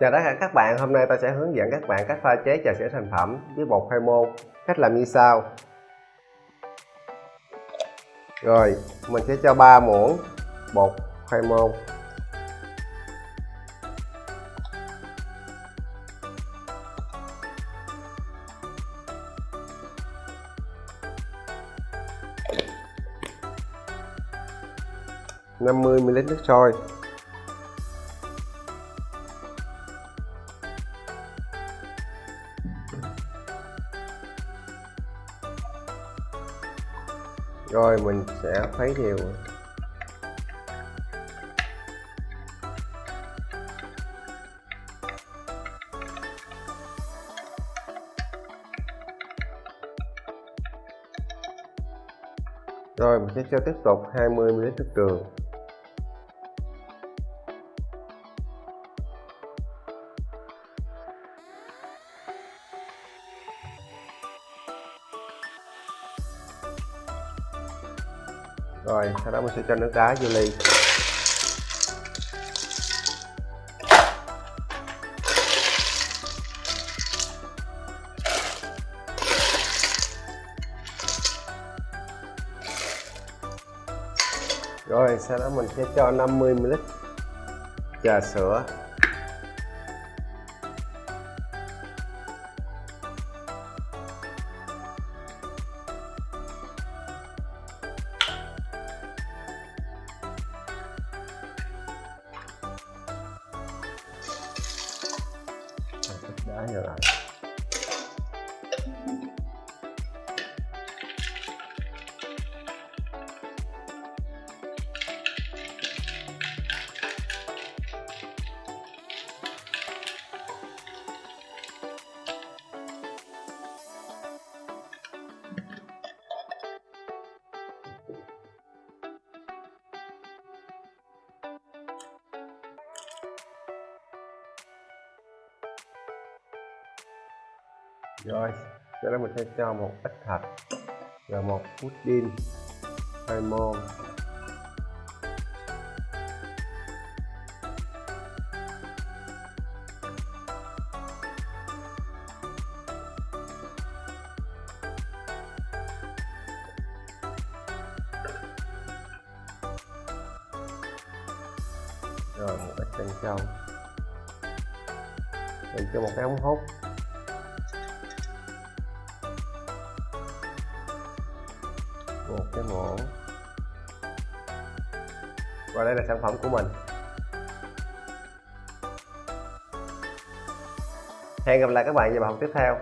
Chào tất cả các bạn, hôm nay ta sẽ hướng dẫn các bạn cách pha chế trà sữa thành phẩm với bột khoai môn. Cách làm như sau. Rồi, mình sẽ cho 3 muỗng bột khoai môn. năm mươi ml nước sôi rồi, mình sẽ khuấy đều. Rồi, mình sẽ cho tiếp tục 20 ml nước đường. Rồi, sau đó mình sẽ cho nước đá vô ly. Rồi, sau đó mình sẽ cho 50 ml trà sữa. Đá vào lại rồi, sau đó mình sẽ cho một ít thạch và một pudding hai môn. Rồi một ít chân châu mình cho một cái ống hút. Một cái muỗng và đây là sản phẩm của mình. Hẹn gặp lại các bạn vào bài học tiếp theo.